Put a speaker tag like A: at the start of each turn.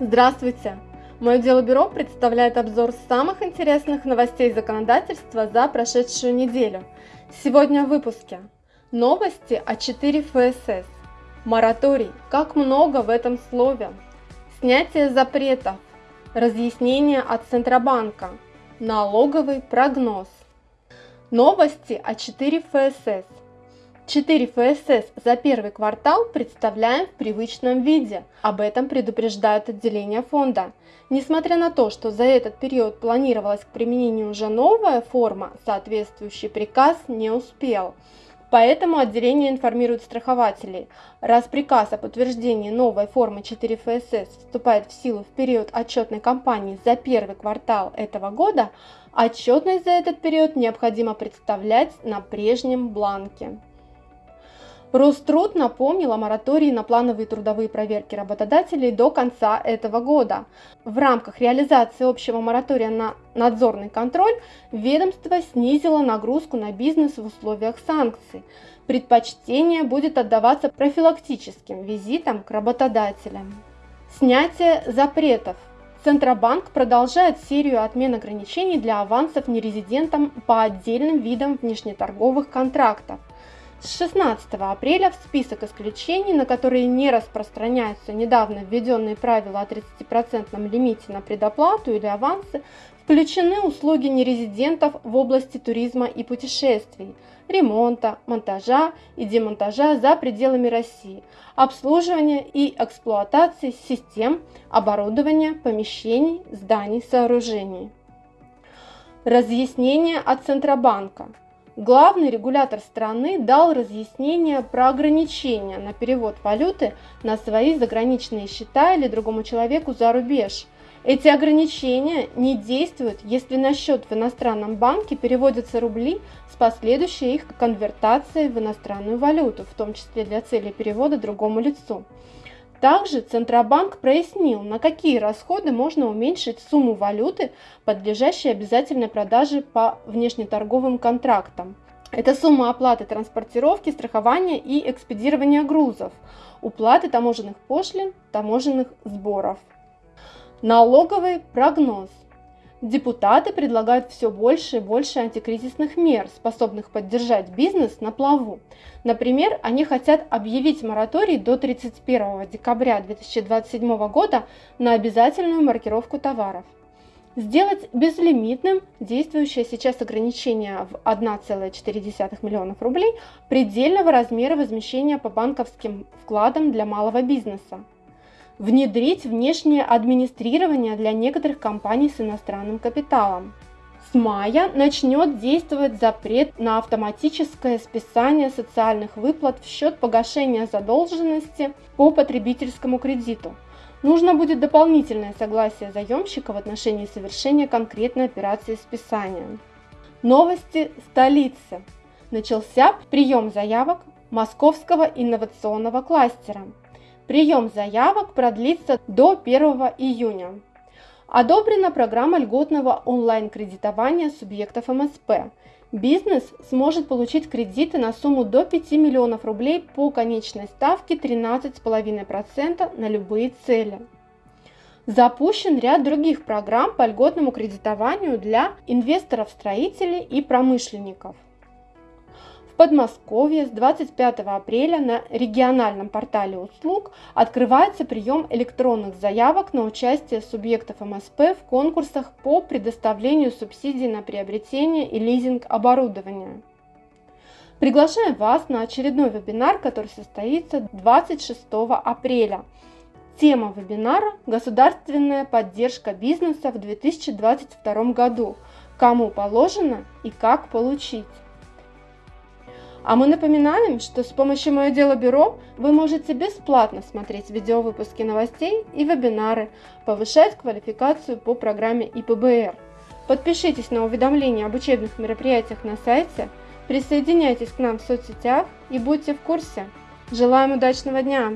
A: Здравствуйте! Мое дело бюро представляет обзор самых интересных новостей законодательства за прошедшую неделю. Сегодня в выпуске. Новости о 4 ФСС. Мораторий. Как много в этом слове. Снятие запретов. Разъяснение от Центробанка. Налоговый прогноз. Новости о 4 ФСС. 4 ФСС за первый квартал представляем в привычном виде. Об этом предупреждают отделения фонда. Несмотря на то, что за этот период планировалась к применению уже новая форма, соответствующий приказ не успел. Поэтому отделение информирует страхователей. Раз приказ о подтверждении новой формы 4 ФСС вступает в силу в период отчетной кампании за первый квартал этого года, отчетность за этот период необходимо представлять на прежнем бланке. Роструд напомнил о моратории на плановые трудовые проверки работодателей до конца этого года. В рамках реализации общего моратория на надзорный контроль ведомство снизило нагрузку на бизнес в условиях санкций. Предпочтение будет отдаваться профилактическим визитам к работодателям. Снятие запретов. Центробанк продолжает серию отмен ограничений для авансов нерезидентам по отдельным видам внешнеторговых контрактов. С 16 апреля в список исключений, на которые не распространяются недавно введенные правила о 30% лимите на предоплату или авансы, включены услуги нерезидентов в области туризма и путешествий, ремонта, монтажа и демонтажа за пределами России, обслуживания и эксплуатации систем, оборудования, помещений, зданий, сооружений. Разъяснение от Центробанка – главный регулятор страны дал разъяснение про ограничения на перевод валюты на свои заграничные счета или другому человеку за рубеж. Эти ограничения не действуют, если на счет в иностранном банке переводятся рубли с последующей их конвертацией в иностранную валюту, в том числе для цели перевода другому лицу. Также Центробанк прояснил, на какие расходы можно уменьшить сумму валюты, подлежащей обязательной продаже по внешнеторговым контрактам. Это сумма оплаты транспортировки, страхования и экспедирования грузов, уплаты таможенных пошлин, таможенных сборов. Налоговый прогноз – Депутаты предлагают все больше и больше антикризисных мер, способных поддержать бизнес на плаву. Например, они хотят объявить мораторий до 31 декабря 2027 года на обязательную маркировку товаров. Сделать безлимитным действующее сейчас ограничение в 1,4 миллионов рублей предельного размера возмещения по банковским вкладам для малого бизнеса внедрить внешнее администрирование для некоторых компаний с иностранным капиталом. С мая начнет действовать запрет на автоматическое списание социальных выплат в счет погашения задолженности по потребительскому кредиту. Нужно будет дополнительное согласие заемщика в отношении совершения конкретной операции списания. Новости столицы. Начался прием заявок Московского инновационного кластера. Прием заявок продлится до 1 июня. Одобрена программа льготного онлайн-кредитования субъектов МСП. Бизнес сможет получить кредиты на сумму до 5 миллионов рублей по конечной ставке 13,5% на любые цели. Запущен ряд других программ по льготному кредитованию для инвесторов-строителей и промышленников. Подмосковье с 25 апреля на региональном портале услуг открывается прием электронных заявок на участие субъектов МСП в конкурсах по предоставлению субсидий на приобретение и лизинг оборудования. Приглашаем вас на очередной вебинар, который состоится 26 апреля. Тема вебинара – государственная поддержка бизнеса в 2022 году. Кому положено и как получить. А мы напоминаем, что с помощью «Мое дело бюро» вы можете бесплатно смотреть видеовыпуски новостей и вебинары, повышать квалификацию по программе ИПБР. Подпишитесь на уведомления об учебных мероприятиях на сайте, присоединяйтесь к нам в соцсетях и будьте в курсе. Желаем удачного дня!